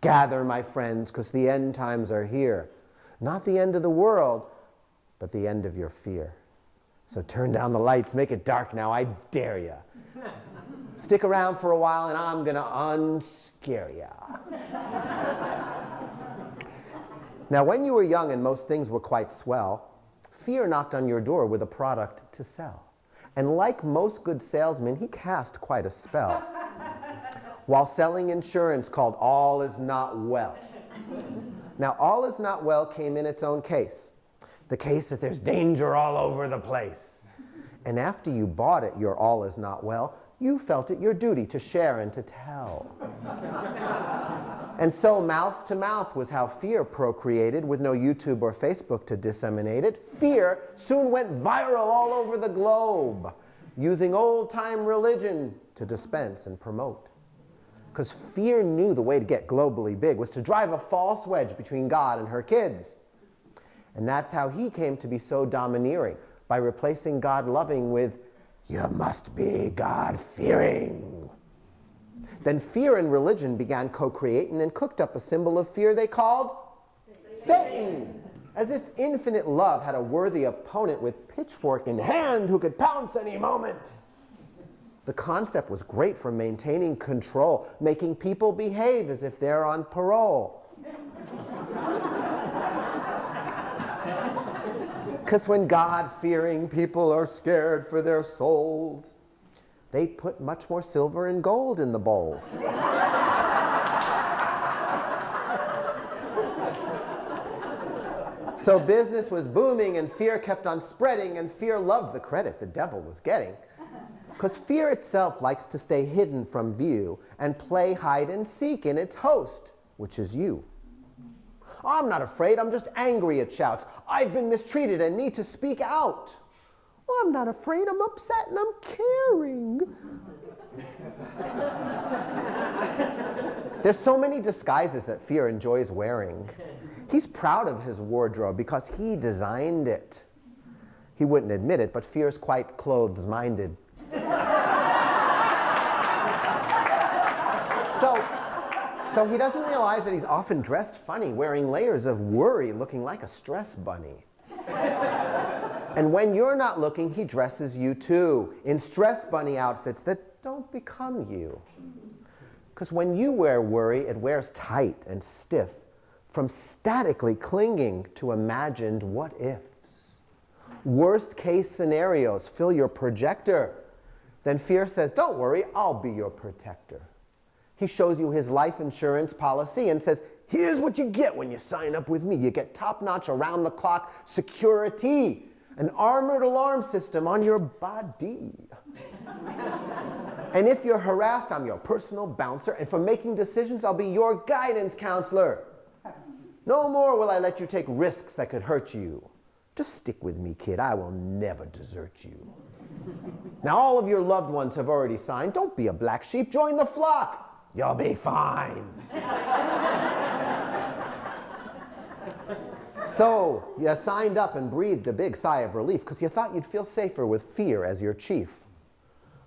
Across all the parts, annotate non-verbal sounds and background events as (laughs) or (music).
Gather, my friends, because the end times are here. Not the end of the world, but the end of your fear. So turn down the lights, make it dark now, I dare you. (laughs) Stick around for a while and I'm to unscare you. now, when you were young and most things were quite swell, fear knocked on your door with a product to sell. And like most good salesmen, he cast quite a spell while selling insurance called All Is Not Well. Now, All Is Not Well came in its own case. The case that there's danger all over the place. And after you bought it, your All Is Not Well, you felt it your duty to share and to tell. and so mouth to mouth was how fear procreated with no YouTube or Facebook to disseminate it. Fear soon went viral all over the globe using old-time religion to dispense and promote. Because fear knew the way to get globally big was to drive a false wedge between God and her kids. And that's how he came to be so domineering, by replacing God loving with, you must be God-fearing. Then fear and religion began co-creating and cooked up a symbol of fear they called Satan. Satan. As if infinite love had a worthy opponent with pitchfork in hand who could pounce any moment. The concept was great for maintaining control, making people behave as if they're on parole. (laughs) Because when God-fearing people are scared for their souls, they put much more silver and gold in the bowls. so business was booming and fear kept on spreading and fear loved the credit the devil was getting. Because fear itself likes to stay hidden from view and play hide and seek in its host, which is you. I'm not afraid, I'm just angry, it shouts. I've been mistreated and need to speak out. I'm not afraid, I'm upset and I'm caring. (laughs) There's so many disguises that fear enjoys wearing. He's proud of his wardrobe because he designed it. He wouldn't admit it, but fear's quite clothes-minded. So, so he doesn't realize that he's often dressed funny, wearing layers of worry, looking like a stress bunny. and when you're not looking, he dresses you too, in stress bunny outfits that don't become you. Because when you wear worry, it wears tight and stiff, from statically clinging to imagined what ifs. Worst case scenarios fill your projector then fear says, don't worry, I'll be your protector. He shows you his life insurance policy and says, here's what you get when you sign up with me. You get top-notch, around-the-clock security, an armored alarm system on your body. (laughs) and if you're harassed, I'm your personal bouncer, and for making decisions, I'll be your guidance counselor. No more will I let you take risks that could hurt you. Just stick with me, kid. I will never desert you. (laughs) Now all of your loved ones have already signed. Don't be a black sheep. Join the flock. You'll be fine. so you signed up and breathed a big sigh of relief because you thought you'd feel safer with fear as your chief.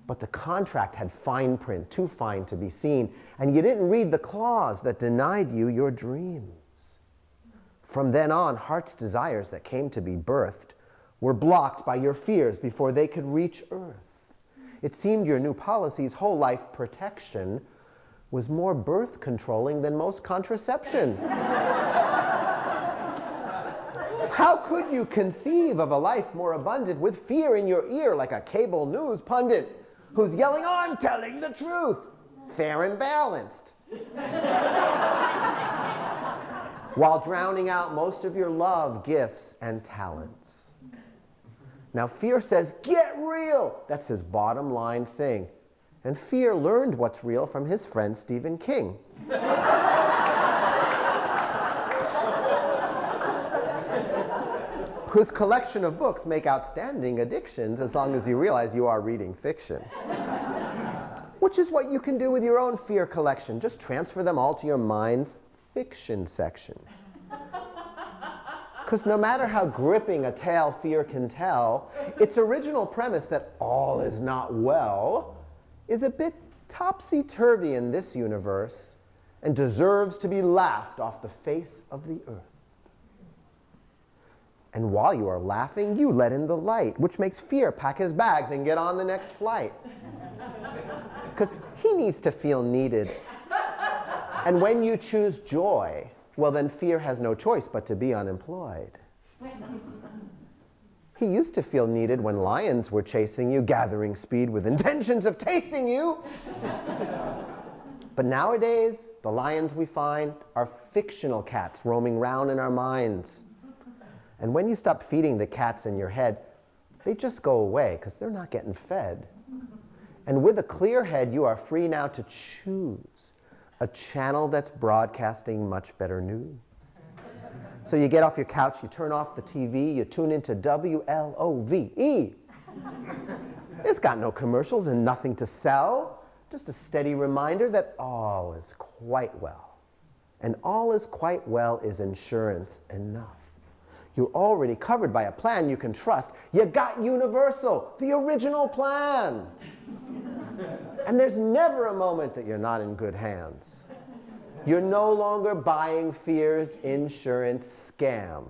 But the contract had fine print, too fine to be seen, and you didn't read the clause that denied you your dreams. From then on, heart's desires that came to be birthed were blocked by your fears before they could reach earth. It seemed your new policy's whole life protection was more birth controlling than most contraception. How could you conceive of a life more abundant with fear in your ear like a cable news pundit who's yelling, I'm telling the truth, fair and balanced, while drowning out most of your love, gifts, and talents? Now fear says, get real. That's his bottom line thing. And fear learned what's real from his friend Stephen King. (laughs) whose collection of books make outstanding addictions as long as you realize you are reading fiction. Which is what you can do with your own fear collection. Just transfer them all to your mind's fiction section. (laughs) Because no matter how gripping a tale fear can tell, its original premise that all is not well is a bit topsy-turvy in this universe and deserves to be laughed off the face of the earth. And while you are laughing, you let in the light, which makes fear pack his bags and get on the next flight. (laughs) Because he needs to feel needed. And when you choose joy, well, then fear has no choice but to be unemployed. He used to feel needed when lions were chasing you, gathering speed with intentions of tasting you. but nowadays, the lions we find are fictional cats roaming round in our minds. And when you stop feeding the cats in your head, they just go away because they're not getting fed. And with a clear head, you are free now to choose a channel that's broadcasting much better news. So you get off your couch, you turn off the TV, you tune into WLOVE. It's got no commercials and nothing to sell, just a steady reminder that all is quite well. And all is quite well is insurance enough. You're already covered by a plan you can trust. You got Universal, the original plan. and there's never a moment that you're not in good hands. You're no longer buying fear's insurance scam.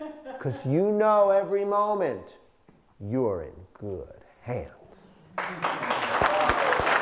(laughs) Because you know every moment you're in good hands. (laughs)